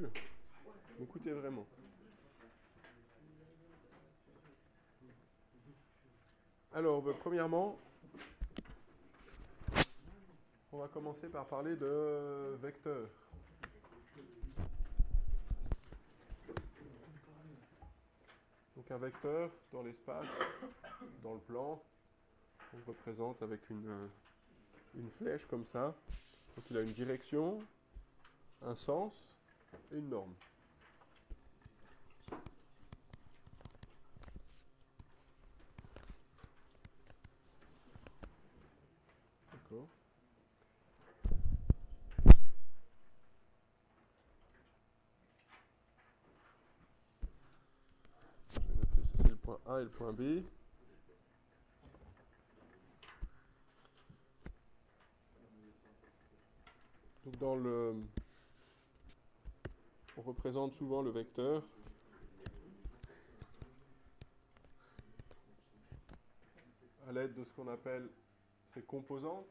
sûr. Écoutez vraiment. Alors, ben, premièrement, on va commencer par parler de vecteurs. Donc un vecteur dans l'espace, dans le plan, on le représente avec une, une flèche comme ça. Donc il a une direction, un sens une norme. D'accord. Je vais noter, ça c'est le point A et le point B. Donc dans le... On représente souvent le vecteur à l'aide de ce qu'on appelle ses composantes.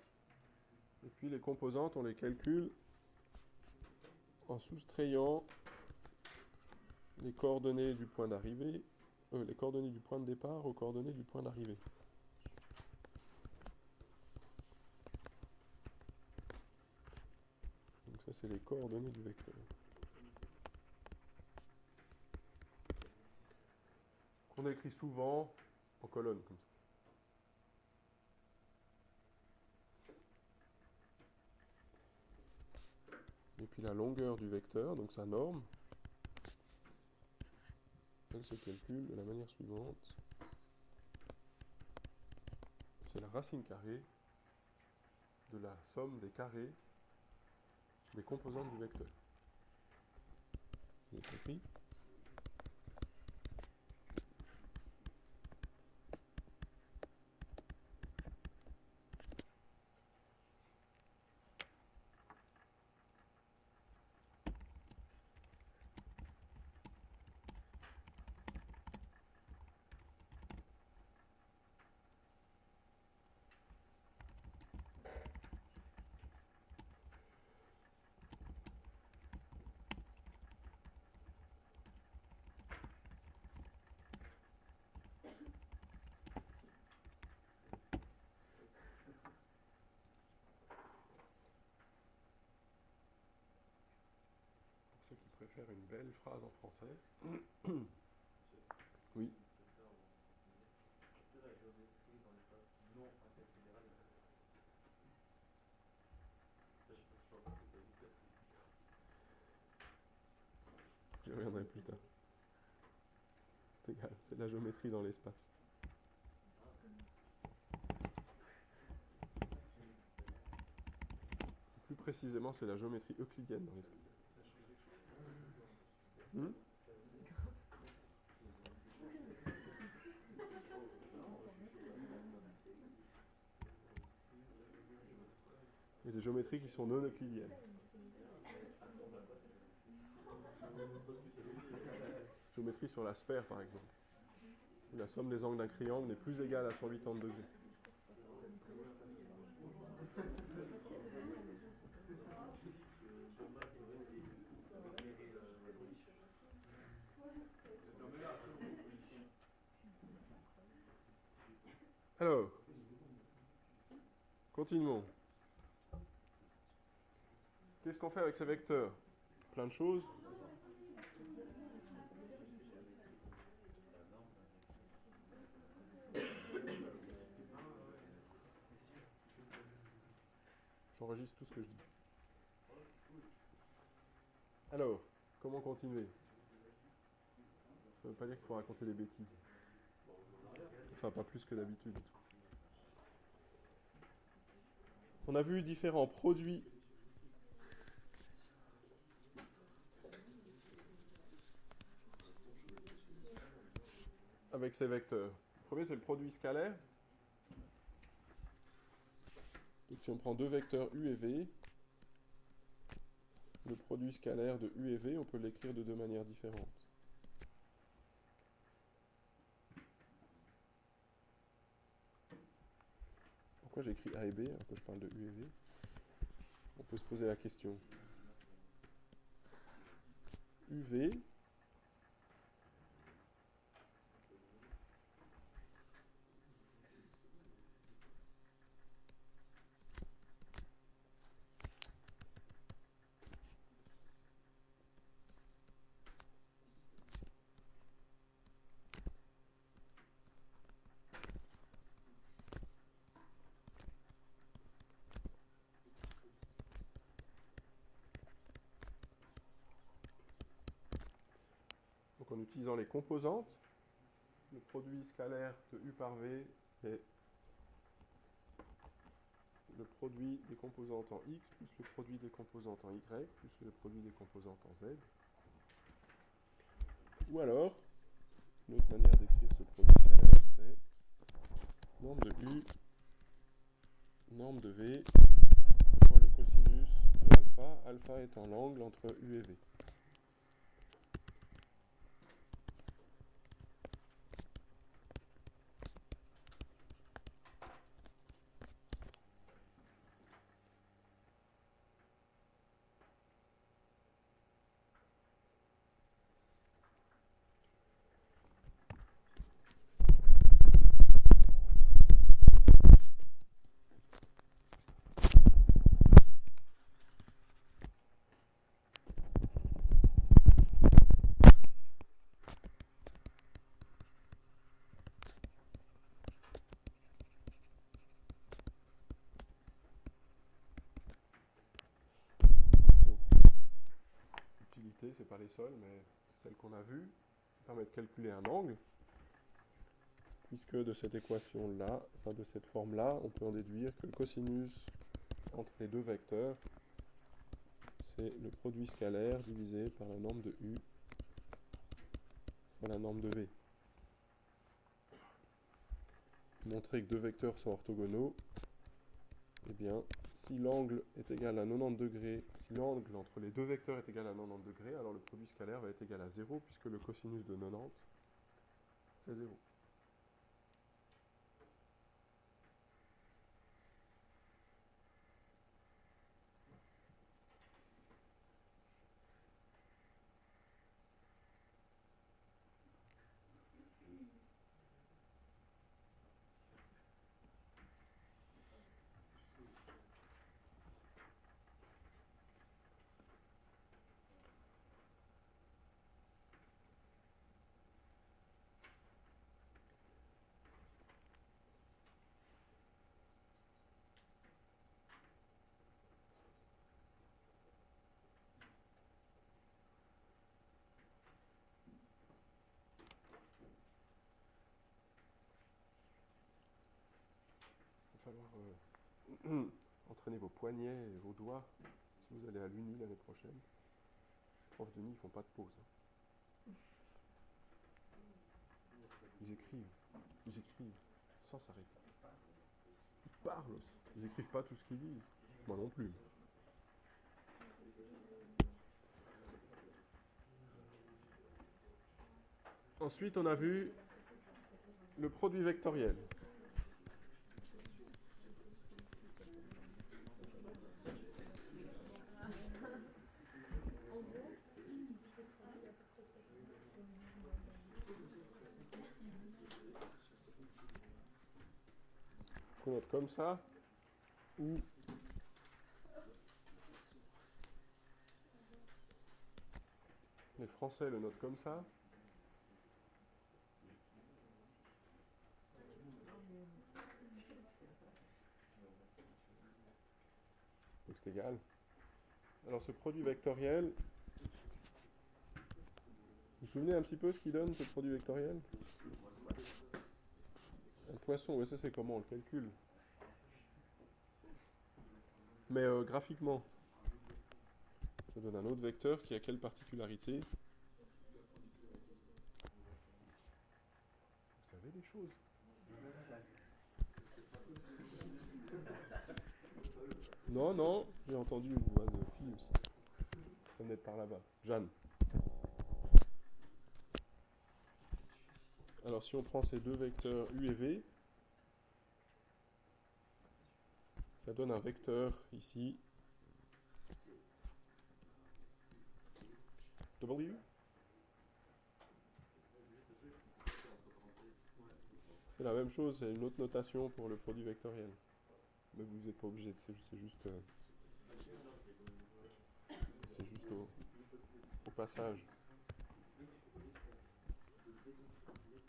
Et puis les composantes, on les calcule en soustrayant les coordonnées du point d'arrivée, euh, les coordonnées du point de départ aux coordonnées du point d'arrivée. Donc ça c'est les coordonnées du vecteur. Qu'on écrit souvent en colonne comme ça. Et puis la longueur du vecteur, donc sa norme, elle se calcule de la manière suivante. C'est la racine carrée de la somme des carrés des composantes du vecteur. Vous avez compris? Préfèrent une belle phrase en français. oui. Je reviendrai plus tard. C'est égal, c'est la géométrie dans l'espace. Plus précisément, c'est la géométrie euclidienne dans l'espace. Il y a des géométries qui sont non euclidiennes. Géométrie sur la sphère, par exemple. La somme des angles d'un triangle n'est plus égale à 180 degrés. Alors, continuons. Qu'est-ce qu'on fait avec ces vecteurs? Plein de choses. J'enregistre tout ce que je dis. Alors, comment continuer? Ça ne veut pas dire qu'il faut raconter des bêtises. Enfin, pas plus que d'habitude. On a vu différents produits avec ces vecteurs. Le premier, c'est le produit scalaire. Donc si on prend deux vecteurs u et v, le produit scalaire de u et v, on peut l'écrire de deux manières différentes. Pourquoi j'écris a et b alors que je parle de u et v? On peut se poser la question. UV en utilisant les composantes, le produit scalaire de U par V, c'est le produit des composantes en X plus le produit des composantes en Y plus le produit des composantes en Z. Ou alors, une autre manière d'écrire ce produit scalaire, c'est norme de U, norme de V, fois le cosinus de alpha, alpha étant l'angle entre U et V. c'est pas les seuls, mais celles qu'on a vues, qui permettent de calculer un angle, puisque de cette équation-là, enfin de cette forme-là, on peut en déduire que le cosinus entre les deux vecteurs, c'est le produit scalaire divisé par la norme de U fois la norme de V. Montrer que deux vecteurs sont orthogonaux, eh bien, si l'angle est égal à 90 degrés, si l'angle entre les deux vecteurs est égal à 90 degrés, alors le produit scalaire va être égal à 0, puisque le cosinus de 90, c'est 0. Euh, entraîner vos poignets et vos doigts si vous allez à l'Uni l'année prochaine. Les profs d'Uni, ils font pas de pause. Hein. Ils écrivent, ils écrivent sans s'arrêter. Ils parlent aussi. Ils écrivent pas tout ce qu'ils disent. Moi non plus. Ensuite, on a vu le produit vectoriel. Note comme ça, ou les Français le notent comme ça. Donc c'est égal. Alors ce produit vectoriel, vous vous souvenez un petit peu ce qu'il donne ce produit vectoriel? Un poisson, ouais, ça c'est comment on le calcule. Mais euh, graphiquement, ça donne un autre vecteur qui a quelle particularité? Vous savez des choses? Non, non, j'ai entendu une voix de fille aussi. Ça venait par là-bas. Jeanne. Alors si on prend ces deux vecteurs U et V, ça donne un vecteur ici W C'est la même chose, c'est une autre notation pour le produit vectoriel. Mais vous n'êtes pas obligé, c'est juste, euh, c'est juste au, au passage.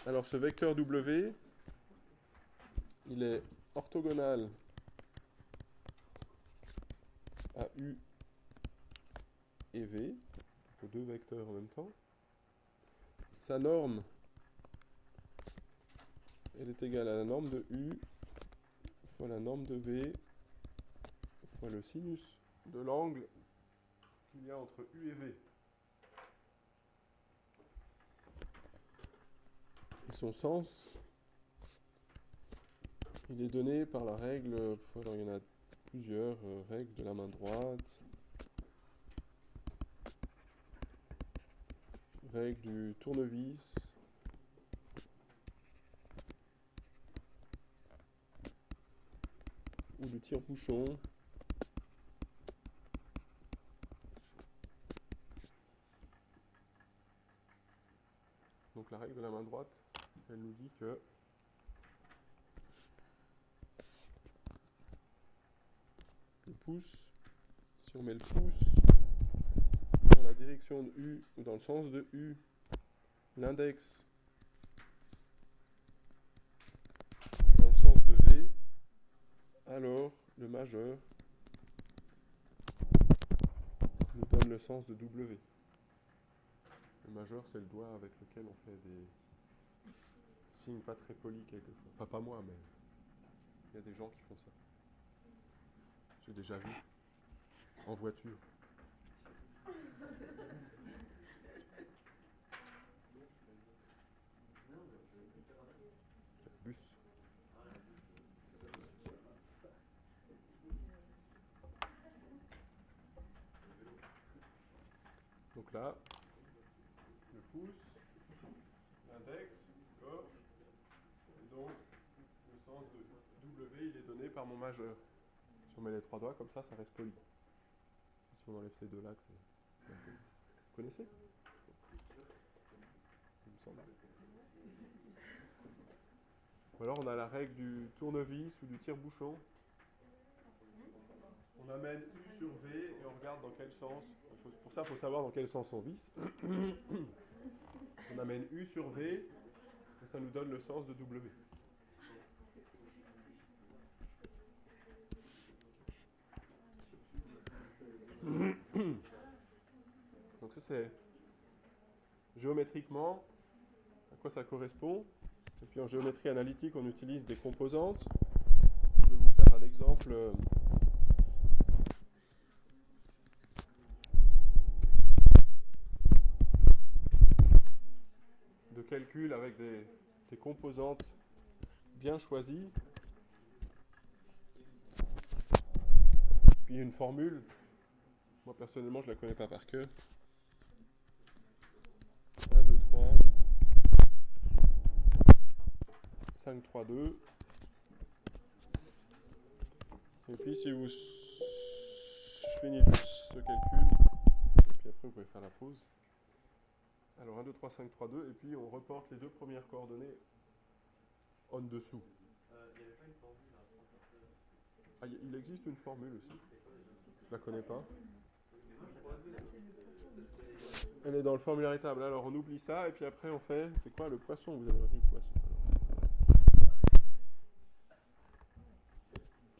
Alors ce vecteur W, il est orthogonal à U et V, deux vecteurs en même temps. Sa norme, elle est égale à la norme de U fois la norme de V fois le sinus de l'angle qu'il y a entre U et V. son sens, il est donné par la règle, alors il y en a plusieurs euh, règles de la main droite, règle du tournevis, ou du tire-bouchon. Donc la règle de la main droite, elle nous dit que le pouce, si on met le pouce dans la direction de U ou dans le sens de U, l'index dans le sens de V, alors le majeur nous donne le sens de W. Le majeur, c'est le doigt avec lequel on fait des pas très polis quelquefois. Enfin, pas moi, mais il y a des gens qui font ça. J'ai déjà vu en voiture. Bus. Donc là, le pouce, l'index, d'accord Et donc, le sens de W, il est donné mon majeur. Si on met les trois doigts comme ça, ça reste poli. Si on enlève ces deux là, c'est. Vous connaissez? Il me semble. Ou alors on a la règle du tournevis ou du tire-bouchon. On amène U sur V et on regarde dans quel sens. Pour ça, il faut savoir dans quel sens on visse. On amène U sur V et ça nous donne le sens de W. Donc ça c'est géométriquement à quoi ça correspond. Et puis en géométrie analytique, on utilise des composantes. Je vais vous faire un exemple. de calcul avec des, des composantes bien choisies. Puis une formule. Moi personnellement, je la connais pas par cœur. 1, 2, 3. 5, 3, 2. Et puis si vous... Je finis juste ce calcul. Et puis après, vous pouvez faire la pause. Alors 1, 2, 3, 5, 3, 2, et puis on reporte les deux premières coordonnées en dessous. Ah, il existe une formule aussi. Je la connais pas. Elle est dans le formulaire table. Alors on oublie ça, et puis après on fait. C'est quoi le poisson? Vous avez retenu le poisson.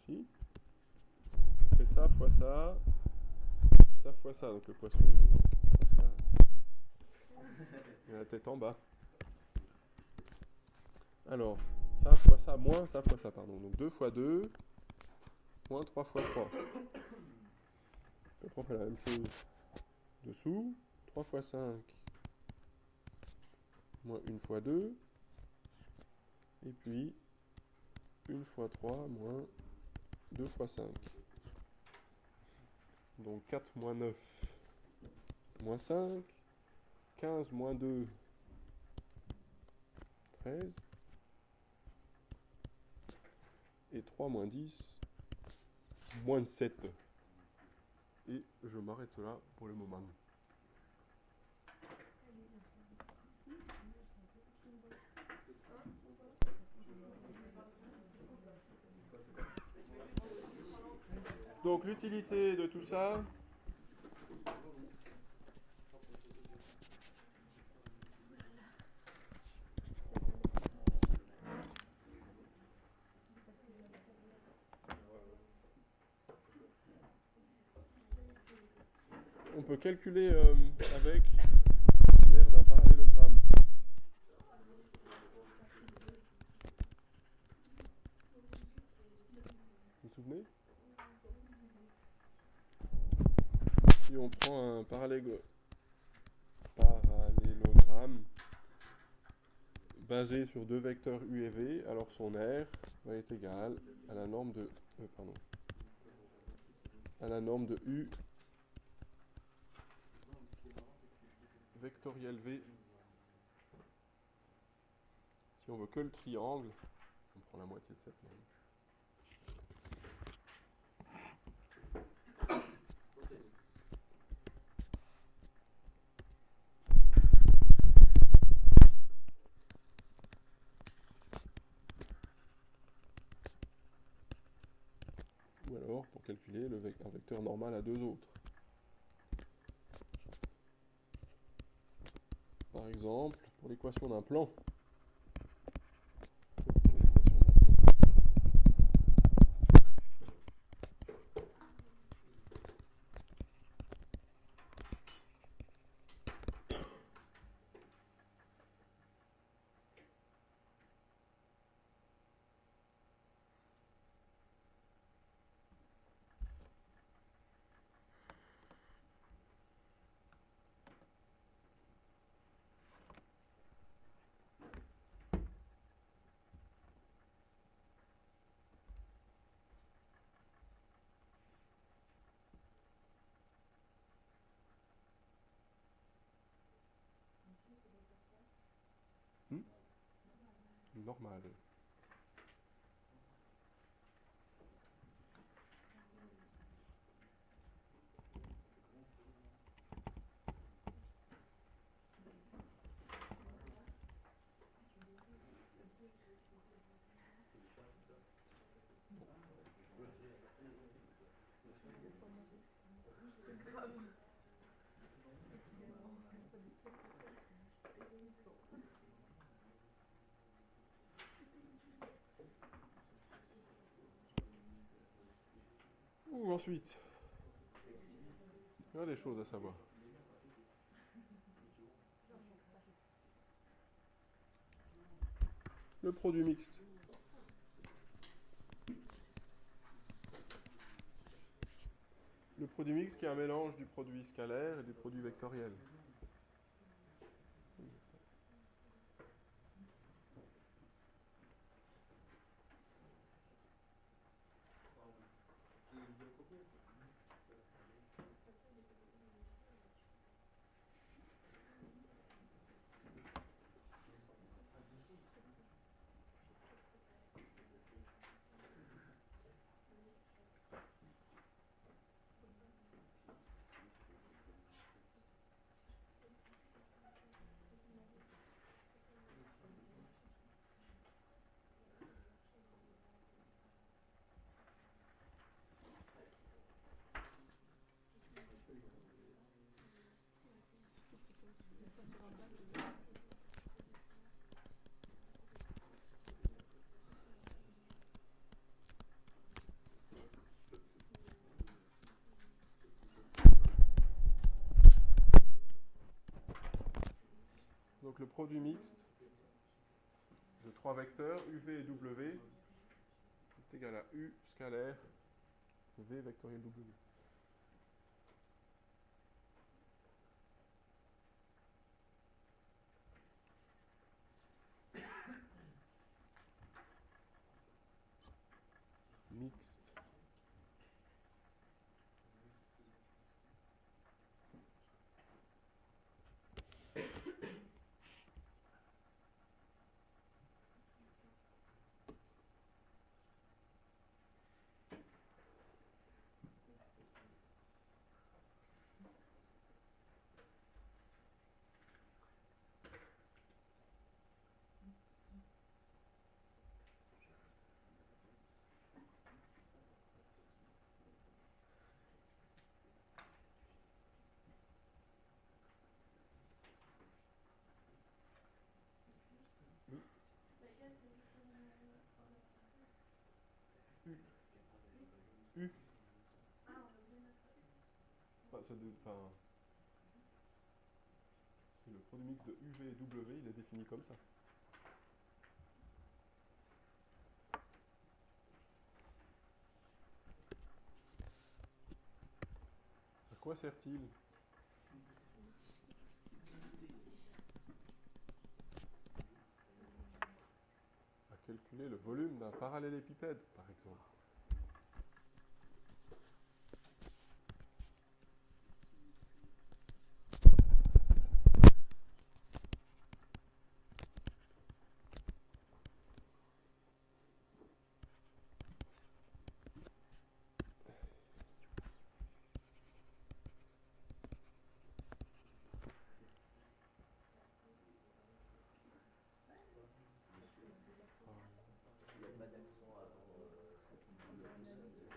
Si On fait ça fois ça. Ça fois ça. Donc le poisson il est. Il a la tête en bas. Alors, ça fois ça, moins ça fois ça, pardon. Donc 2 fois 2, moins 3 fois 3. On fait la même chose dessous. 3 fois 5, moins 1 fois 2. Et puis, 1 fois 3, moins 2 fois 5. Donc 4 moins 9, moins 5. 15 moins 2, 13. Et 3 moins 10, moins 7 et je m'arrête là pour le moment. Donc l'utilité de tout ça, on peut calculer euh, avec l'air d'un parallélogramme. Vous vous souvenez? Si on prend un parallélogramme basé sur deux vecteurs u et v, alors son R va être égal à la norme de euh, à la norme de u vectoriel V. Si on veut que le triangle, on prend la moitié de cette norme. Ou alors, pour calculer le un vecteur normal à deux autres. Exemple, pour l'équation d'un plan. Normal. Ensuite, il y a des choses à savoir. Le produit mixte. Le produit mixte qui est un mélange du produit scalaire et du produit vectoriel. Donc le produit mixte de trois vecteurs, UV et W, est égal à U scalaire V vectoriel W. Le produit de UV et W, il est défini comme ça. À quoi sert-il? À calculer le volume d'un parallélépipède, par exemple.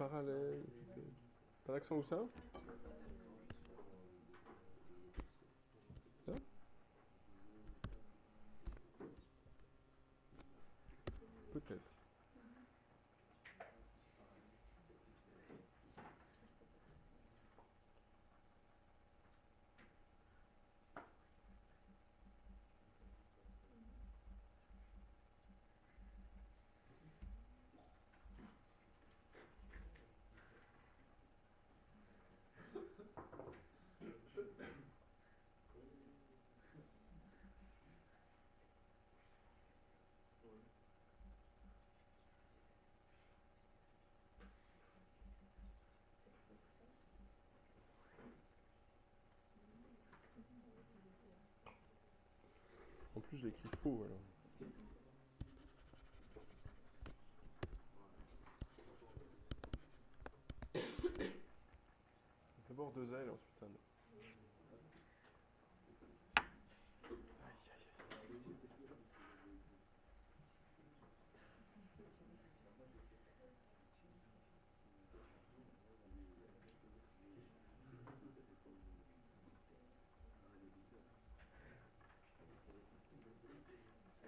Parallèle. Pas d'accent où Ça Peut-être. En je l'écris faux alors. D'abord deux L, ensuite un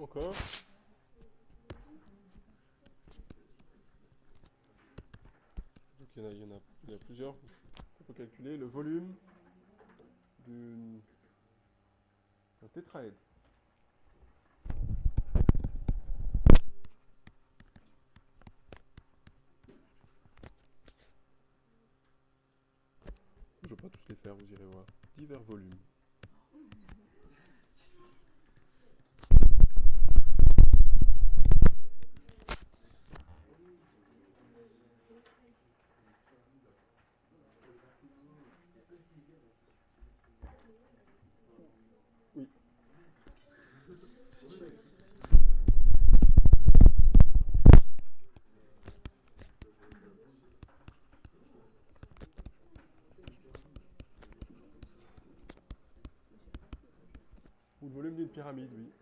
Encore. Il y en a, il plusieurs. On peut calculer le volume d'un tétraèdre. Je vais pas tous les faire, vous irez voir. Divers volumes. Oui. Ou le volume d'une pyramide, oui.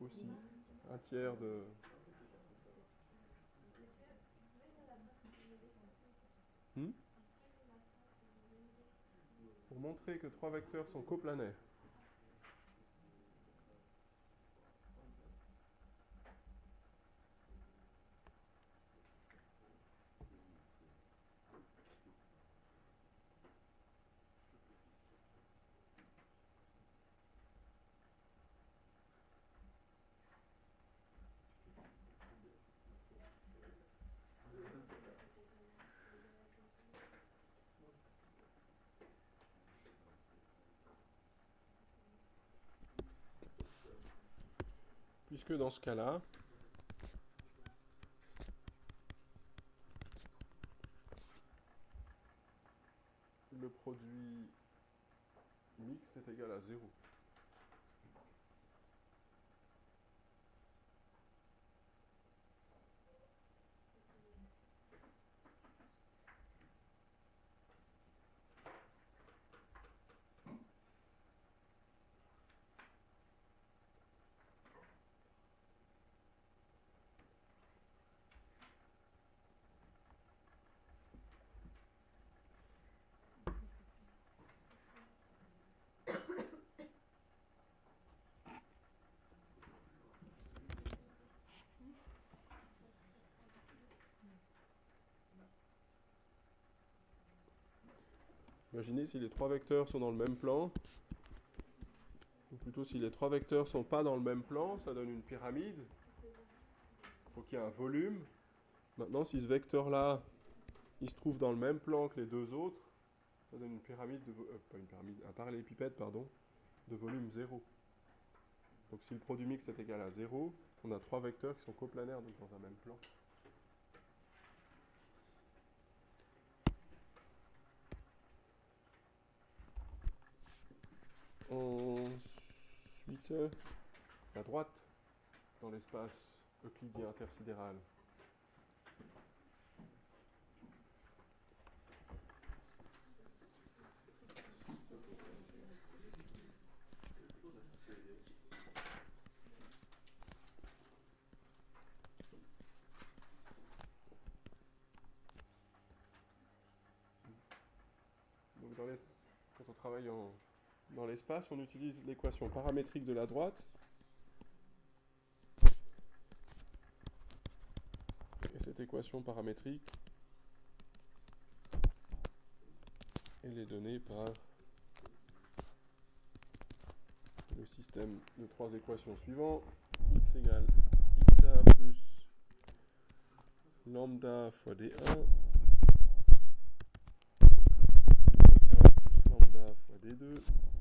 Aussi. Hmm? Pour montrer que trois vecteurs sont coplanaires. Puisque dans ce cas-là, le produit mixte est égal à 0. Imaginez si les trois vecteurs sont dans le même plan, ou plutôt si les trois vecteurs sont pas dans le même plan, ça donne une pyramide. Il faut qu'il y ait un volume. Maintenant, si ce vecteur-là, il se trouve dans le même plan que les deux autres, ça donne une pyramide de euh, pas une pyramide, un parallélépipède, pardon, de volume 0. Donc si le produit mix est égal à 0, on a trois vecteurs qui sont coplanaires donc dans un même plan. Ensuite, la droite dans l'espace euclidien intersidéral. Donc dans quand on travaille en, dans l'espace, on utilise l'équation paramétrique de la droite. Et cette équation paramétrique, elle est donnée par le système de trois équations suivantes. x égale x1 plus lambda fois d1 y1 plus lambda fois d2 z1 plus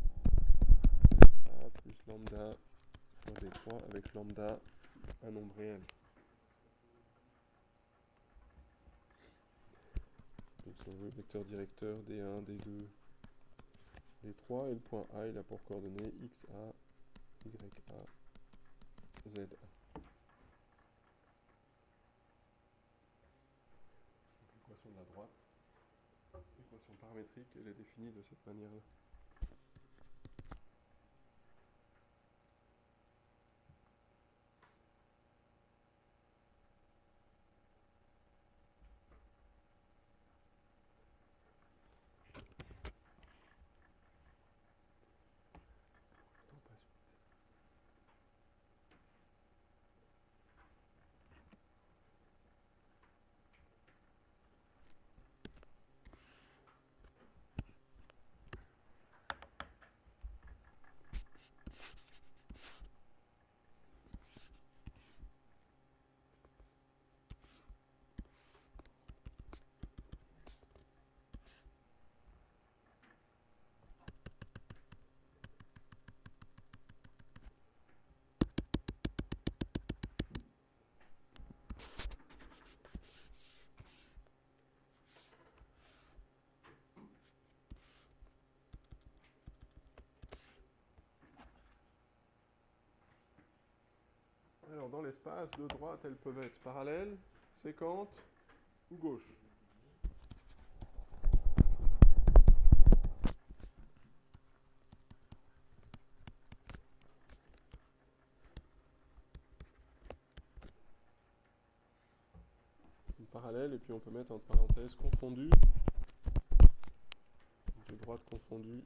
lambda fois d3 avec lambda un nombre réel. Donc si on veut vecteur directeur d1, d2, d3 et le point A il a pour coordonnées xa, ya, z1. L'équation de la droite, l'équation paramétrique, elle est définie de cette manière-là. Alors dans l'espace, deux droites, elles peuvent être parallèles, séquentes ou gauches. Une parallèle et puis on peut mettre entre parenthèses confondues. Deux droites confondues.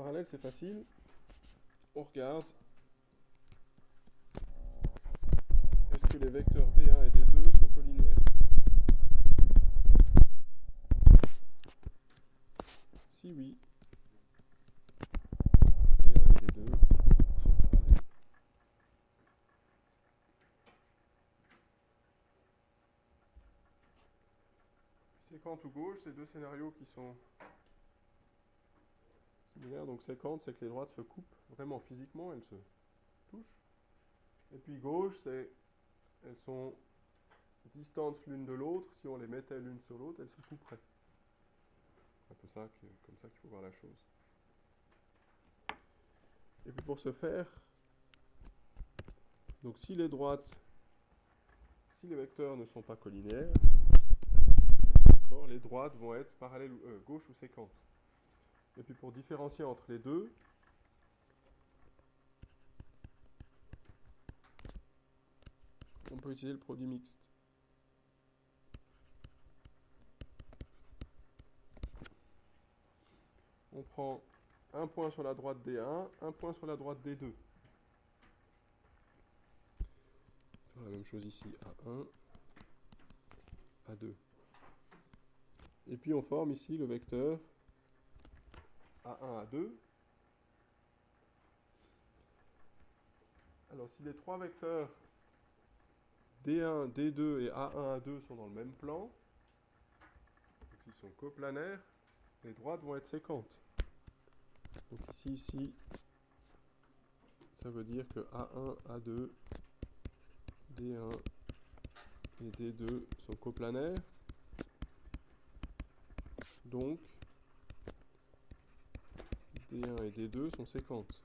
parallèle, c'est facile. On regarde. Est-ce que les vecteurs D1 et D2 sont collinéaires Si oui, D1 et D2 sont parallèles. C'est quand tout gauche, ces deux scénarios qui sont donc séquente, c'est que les droites se coupent vraiment physiquement, elles se touchent. Et puis gauche, c'est elles sont distantes l'une de l'autre. Si on les mettait l'une sur l'autre, elles se couperaient. C'est un peu ça comme ça qu'il faut voir la chose. Et puis pour ce faire, donc si les droites, si les vecteurs ne sont pas collinaires, les droites vont être parallèles, euh, gauche ou séquentes. Et puis pour différencier entre les deux, on peut utiliser le produit mixte. On prend un point sur la droite D1, un point sur la droite D2. la même chose ici, A1, A2. Et puis on forme ici le vecteur A1, A2. Alors si les trois vecteurs D1, D2 et A1, A2 sont dans le même plan, s'ils sont coplanaires, les droites vont être séquentes. Donc ici, ici, ça veut dire que A1, A2, D1 et D2 sont coplanaires. Donc, D1 et D2 sont séquentes.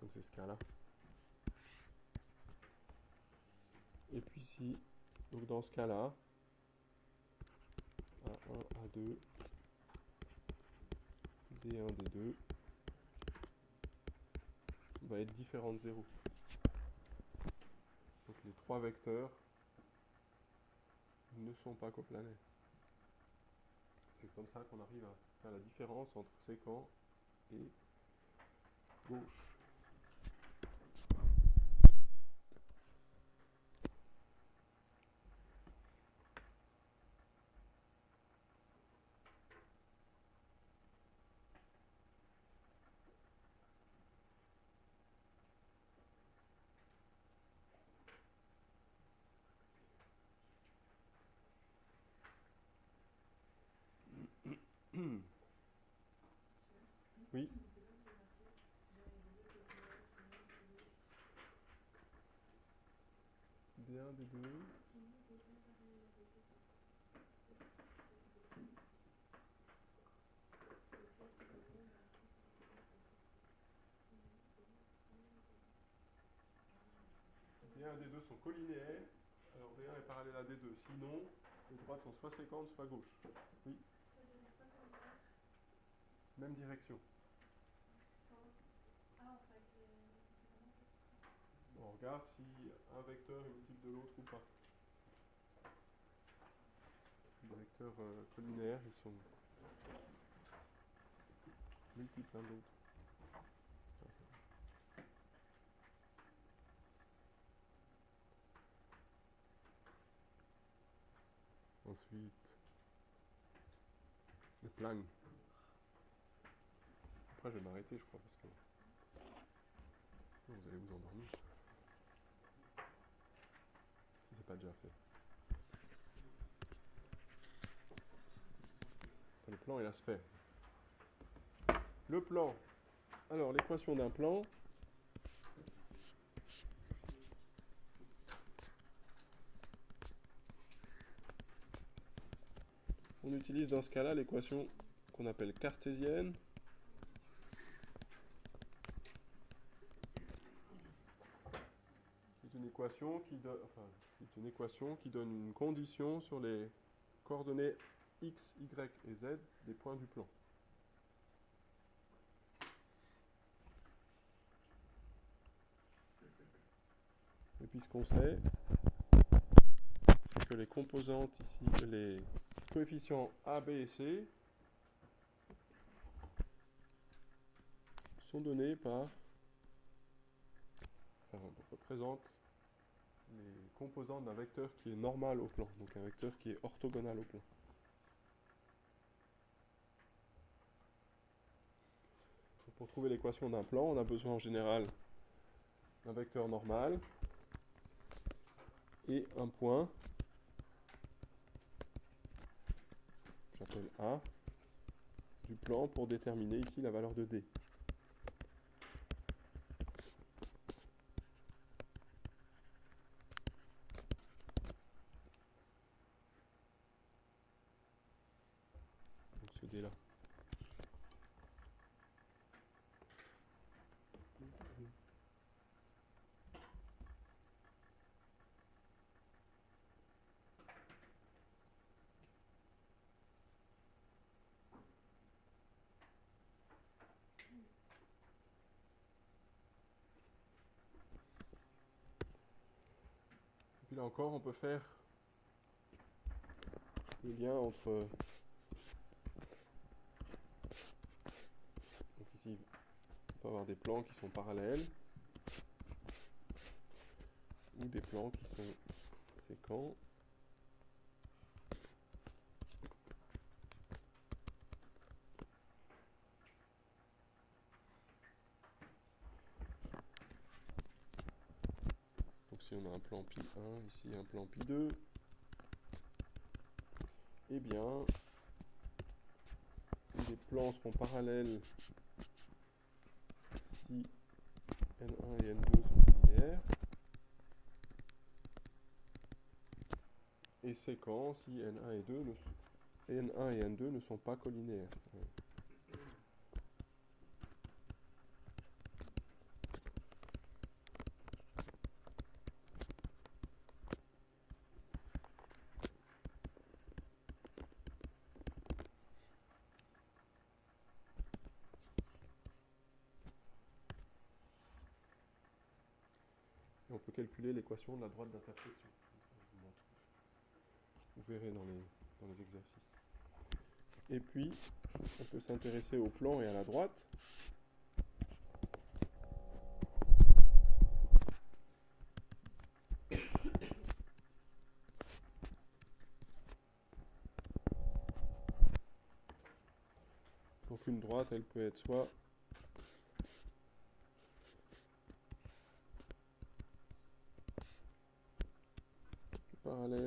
Donc c'est ce cas-là. Et puis ici, donc dans ce cas-là, A1, A2, D1, D2 va être différent de 0. Donc les trois vecteurs ne sont pas coplanaires. C'est comme ça qu'on arrive à faire la différence entre séquent et gauche. Oui. Bien, deux. D1 et D2 sont collinéaires, alors D1 est parallèle à D2. Sinon, les droites sont soit séquentes, soit gauche. Oui. Même direction. Regarde si un vecteur est multiple de l'autre ou pas. Les vecteurs euh, ils sont multiples l'un de l'autre. Ensuite, le plan. Après, je vais m'arrêter, je crois, parce que vous allez vous endormir. Si c'est déjà fait. le plan et la sphère. Le plan. Alors, l'équation d'un plan. On utilise dans ce cas-là l'équation qu'on appelle cartésienne. C'est une qui donne, une équation qui donne une condition sur les coordonnées x, y et z des points du plan. Et puis ce qu'on sait, c'est que les composantes ici, les coefficients A, B et C sont donnés par, enfin, représente les composants d'un vecteur qui est normal au plan, donc un vecteur qui est orthogonal au plan. Pour trouver l'équation d'un plan, on a besoin en général d'un vecteur normal et un point j'appelle A du plan pour déterminer ici la valeur de D. là encore, on peut faire le lien entre. Ici, on peut avoir des plans qui sont parallèles ou des plans qui sont séquents. On a un plan pi 1, ici un plan pi 2, eh bien, les plans seront parallèles si n1 et n2 sont linéaires, et séquents si n1 et, 2 ne, n1 et n2 ne sont pas collinéaires. Peut calculer l'équation de la droite d'intersection. Vous verrez dans les exercices. Et puis, on peut s'intéresser au plan et à la droite. Donc une droite, elle peut être soit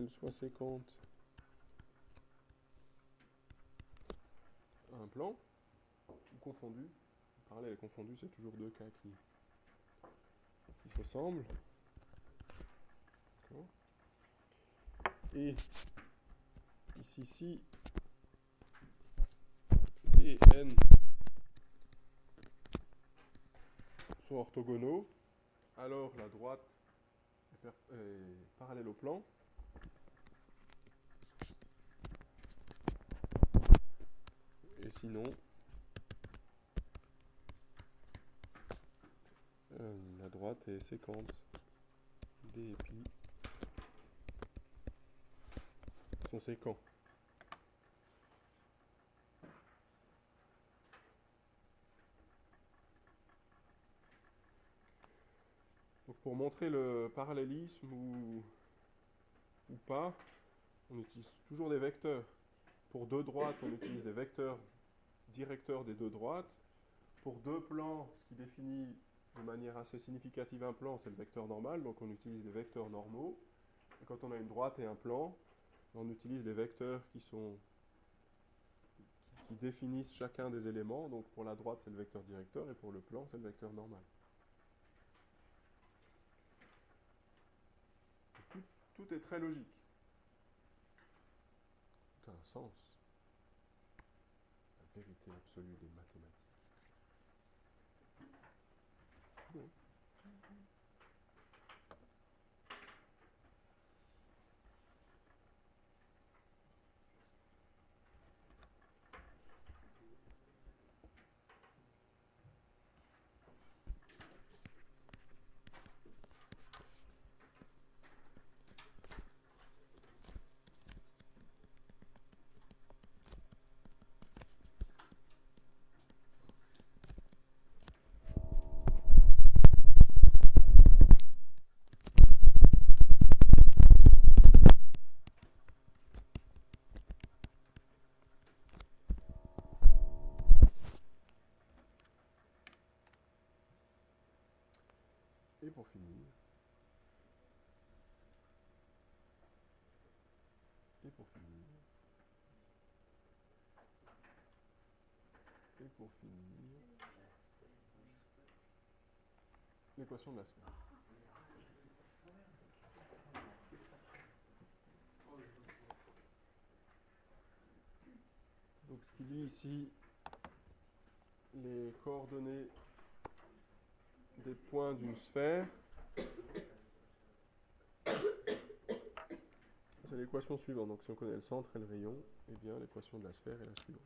soit séquente à un plan, ou confondu. Parallèle et confondu, c'est toujours deux cas qui, se ressemblent. Et ici, si et n sont orthogonaux, alors la droite est parallèle au plan. Et sinon, euh, la droite est séquente. D et pi sont séquents. Pour montrer le parallélisme ou pas, on utilise toujours des vecteurs. Pour deux droites, on utilise des vecteurs directeurs des deux droites. Pour deux plans, ce qui définit de manière assez significative un plan, c'est le vecteur normal, donc on utilise des vecteurs normaux. Et quand on a une droite et un plan, on utilise les vecteurs qui sont qui définissent chacun des éléments. Donc pour la droite, c'est le vecteur directeur, et pour le plan, c'est le vecteur normal. Tout, tout est très logique. Tout a un sens. Vérité absolue des mathématiques. Pour finir, et pour finir, et pour finir, l'équation de la sphère. Donc ce qui dit ici les coordonnées des points d'une sphère, c'est l'équation suivante. Donc si on connaît le centre et le rayon, eh bien l'équation de la sphère est la suivante.